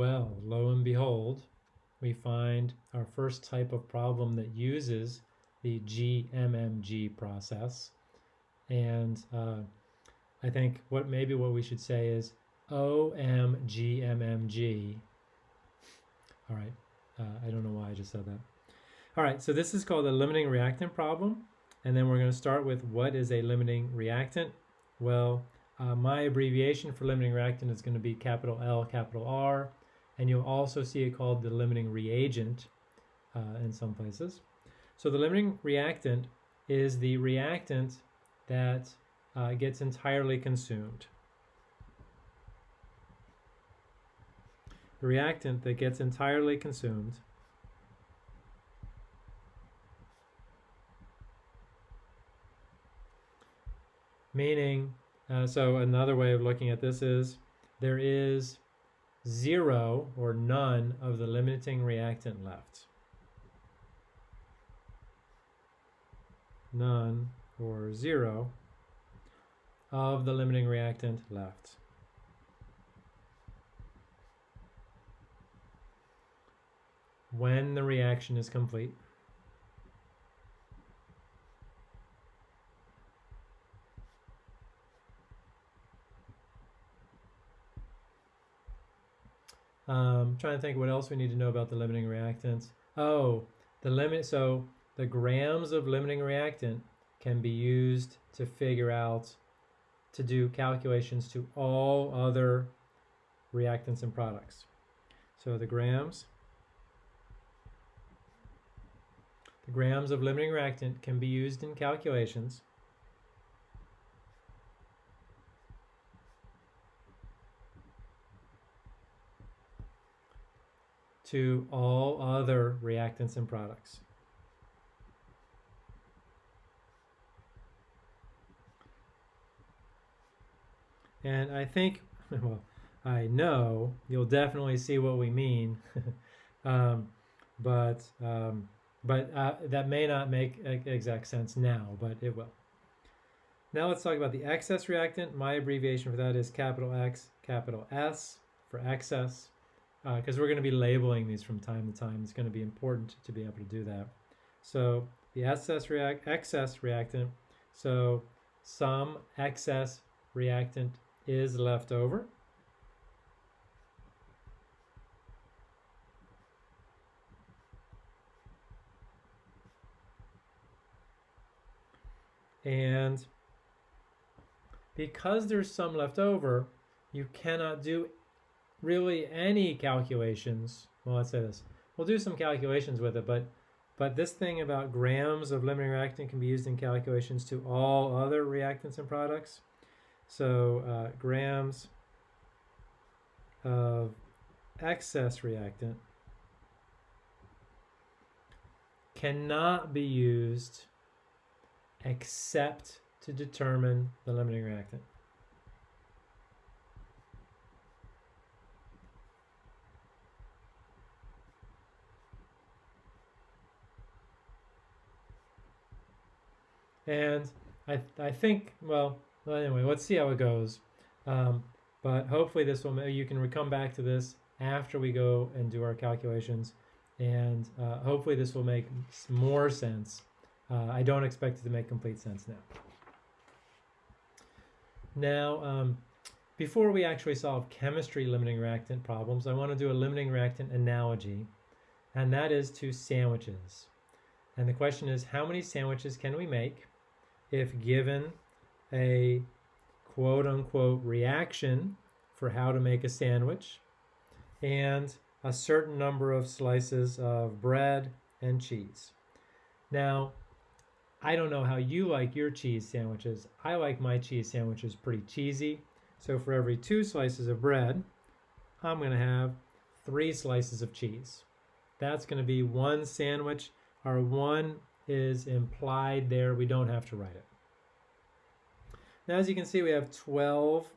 Well, lo and behold, we find our first type of problem that uses the GMMG process. And uh, I think what maybe what we should say is OMGMMG. All right, uh, I don't know why I just said that. All right, so this is called a limiting reactant problem. And then we're going to start with what is a limiting reactant? Well, uh, my abbreviation for limiting reactant is going to be capital L, capital R and you'll also see it called the limiting reagent uh, in some places. So the limiting reactant is the reactant that uh, gets entirely consumed. The reactant that gets entirely consumed meaning, uh, so another way of looking at this is there is zero or none of the limiting reactant left. None or zero of the limiting reactant left. When the reaction is complete. Um, trying to think what else we need to know about the limiting reactants. Oh, the limit, so the grams of limiting reactant can be used to figure out, to do calculations to all other reactants and products. So the grams, the grams of limiting reactant can be used in calculations to all other reactants and products. And I think, well, I know you'll definitely see what we mean, um, but um, but uh, that may not make exact sense now, but it will. Now let's talk about the excess reactant. My abbreviation for that is capital X, capital S for excess because uh, we're going to be labeling these from time to time. It's going to be important to be able to do that. So the excess, react excess reactant, so some excess reactant is left over. And because there's some left over, you cannot do really any calculations. Well, let's say this. We'll do some calculations with it, but but this thing about grams of limiting reactant can be used in calculations to all other reactants and products. So uh, grams of excess reactant cannot be used except to determine the limiting reactant. And I, I think, well, anyway, let's see how it goes. Um, but hopefully this will, you can come back to this after we go and do our calculations. And uh, hopefully this will make more sense. Uh, I don't expect it to make complete sense now. Now, um, before we actually solve chemistry limiting reactant problems, I want to do a limiting reactant analogy, and that is to sandwiches. And the question is, how many sandwiches can we make if given a quote unquote reaction for how to make a sandwich and a certain number of slices of bread and cheese. Now, I don't know how you like your cheese sandwiches. I like my cheese sandwiches pretty cheesy. So for every two slices of bread, I'm going to have three slices of cheese. That's going to be one sandwich. or one is implied there. We don't have to write it. Now, as you can see, we have 12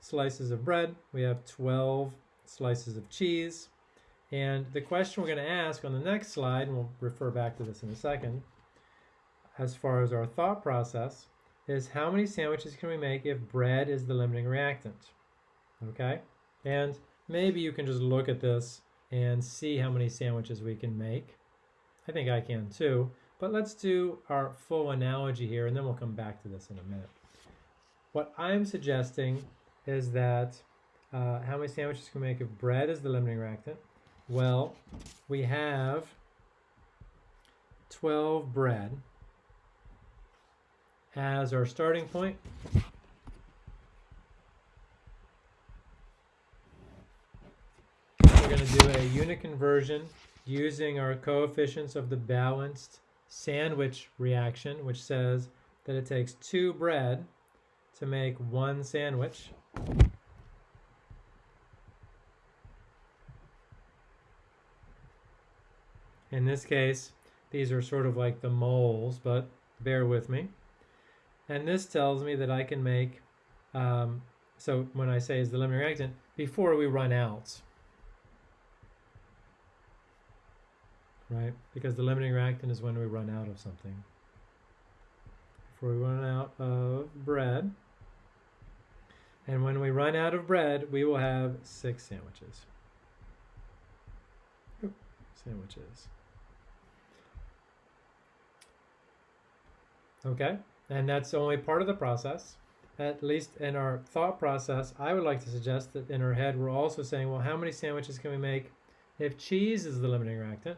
slices of bread. We have 12 slices of cheese. And the question we're going to ask on the next slide, and we'll refer back to this in a second, as far as our thought process, is how many sandwiches can we make if bread is the limiting reactant? Okay? And maybe you can just look at this and see how many sandwiches we can make. I think I can too. But let's do our full analogy here, and then we'll come back to this in a minute. What I'm suggesting is that uh, how many sandwiches can we make if bread is the limiting reactant? Well, we have 12 bread as our starting point. We're going to do a unit conversion using our coefficients of the balanced sandwich reaction, which says that it takes two bread to make one sandwich. In this case, these are sort of like the moles, but bear with me. And this tells me that I can make, um, so when I say is the limiting reactant, before we run out. Right? Because the limiting reactant is when we run out of something. Before we run out of bread. And when we run out of bread, we will have six sandwiches. Sandwiches. Okay, and that's only part of the process. At least in our thought process, I would like to suggest that in our head we're also saying, well, how many sandwiches can we make if cheese is the limiting reactant?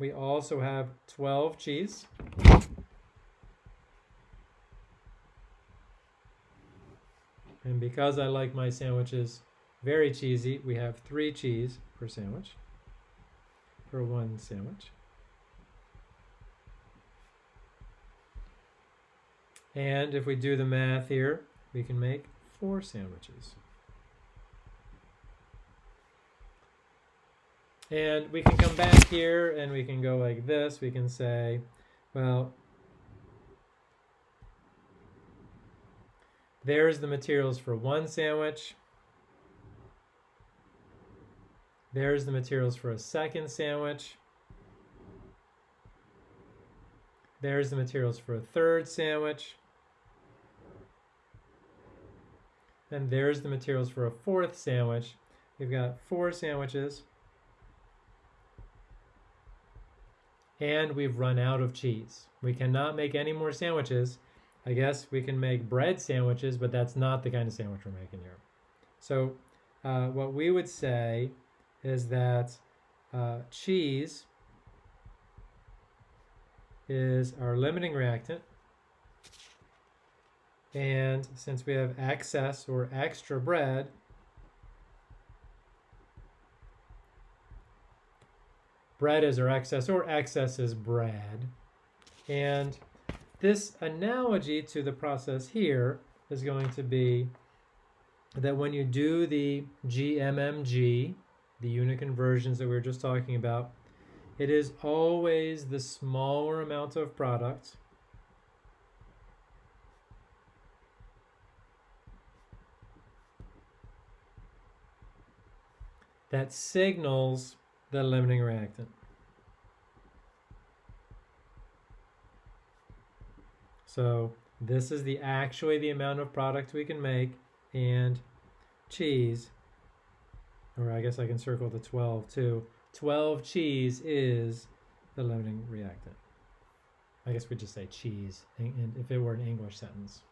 We also have 12 cheese. And because I like my sandwiches very cheesy, we have three cheese per sandwich, for one sandwich. And if we do the math here, we can make four sandwiches. And we can come back here and we can go like this. We can say, well, there's the materials for one sandwich. There's the materials for a second sandwich. There's the materials for a third sandwich. And there's the materials for a fourth sandwich. We've got four sandwiches. And we've run out of cheese. We cannot make any more sandwiches. I guess we can make bread sandwiches, but that's not the kind of sandwich we're making here. So uh, what we would say is that uh, cheese is our limiting reactant. And since we have excess or extra bread, bread is our excess or excess is bread. And this analogy to the process here is going to be that when you do the GMMG, the unit conversions that we were just talking about, it is always the smaller amount of product that signals the limiting reactant. So this is the actually the amount of product we can make and cheese, or I guess I can circle the 12 too. 12 cheese is the limiting reactant. I guess we just say cheese and if it were an English sentence.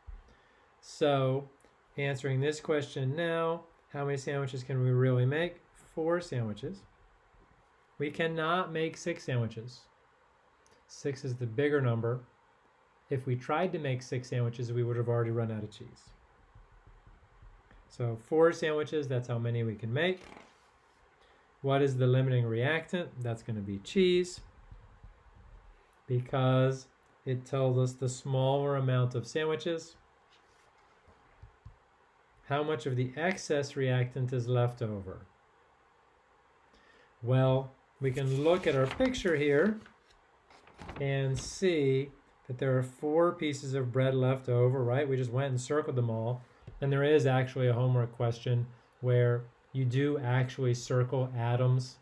So answering this question now, how many sandwiches can we really make? four sandwiches. We cannot make six sandwiches. Six is the bigger number. If we tried to make six sandwiches, we would have already run out of cheese. So four sandwiches, that's how many we can make. What is the limiting reactant? That's going to be cheese because it tells us the smaller amount of sandwiches. How much of the excess reactant is left over? Well, we can look at our picture here and see that there are four pieces of bread left over, right? We just went and circled them all. And there is actually a homework question where you do actually circle atoms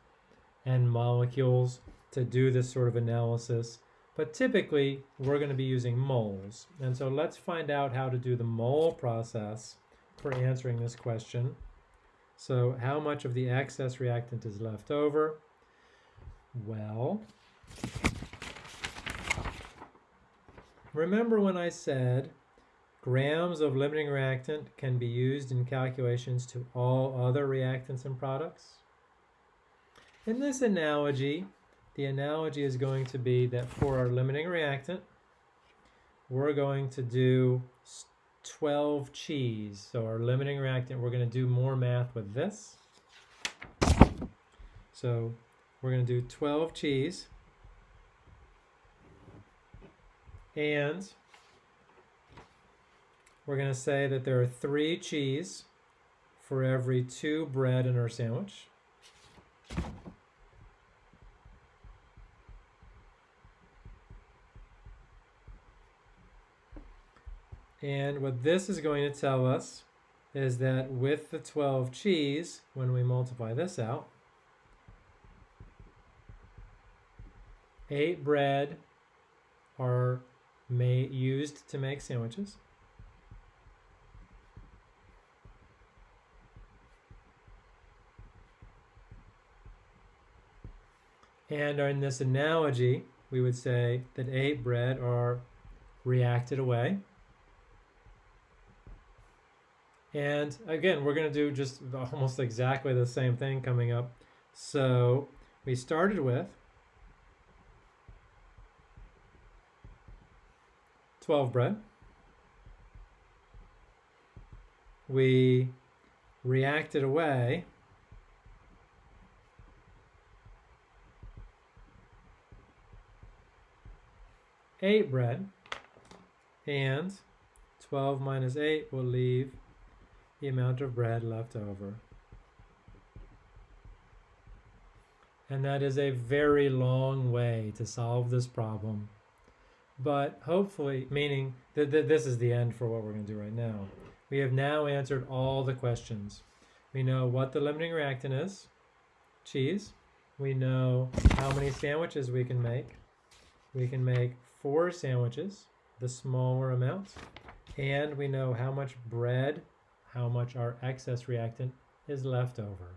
and molecules to do this sort of analysis. But typically, we're going to be using moles. And so let's find out how to do the mole process for answering this question. So how much of the excess reactant is left over? Well, remember when I said grams of limiting reactant can be used in calculations to all other reactants and products? In this analogy, the analogy is going to be that for our limiting reactant, we're going to do 12 cheese. So our limiting reactant, we're going to do more math with this. So we're going to do 12 cheese. And we're going to say that there are three cheese for every two bread in our sandwich. And what this is going to tell us is that with the 12 cheese, when we multiply this out, 8 bread are made, used to make sandwiches. And in this analogy, we would say that 8 bread are reacted away. And again, we're going to do just almost exactly the same thing coming up. So we started with 12 bread. We reacted away eight bread and 12 minus 8 will leave the amount of bread left over. And that is a very long way to solve this problem. But hopefully, meaning that th this is the end for what we're going to do right now. We have now answered all the questions. We know what the limiting reactant is, cheese. We know how many sandwiches we can make. We can make four sandwiches, the smaller amount. And we know how much bread how much our excess reactant is left over.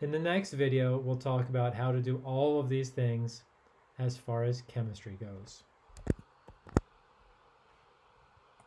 In the next video, we'll talk about how to do all of these things as far as chemistry goes.